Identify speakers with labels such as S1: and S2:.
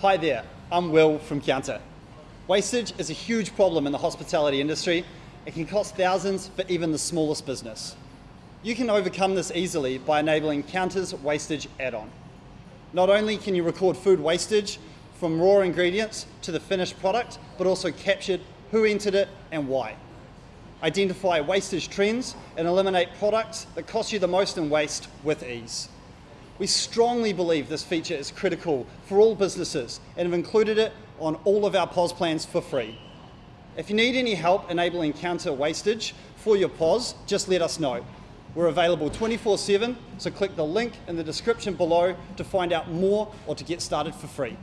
S1: Hi there, I'm Will from Kounta. Wastage is a huge problem in the hospitality industry. It can cost thousands for even the smallest business. You can overcome this easily by enabling Kounta's wastage add-on. Not only can you record food wastage from raw ingredients to the finished product, but also capture who entered it and why. Identify wastage trends and eliminate products that cost you the most in waste with ease. We strongly believe this feature is critical for all businesses and have included it on all of our POS plans for free. If you need any help enabling Kounta wastage for your POS, just let us know. We're available 24-7, so click the link in the description below to find out more or to get started for free.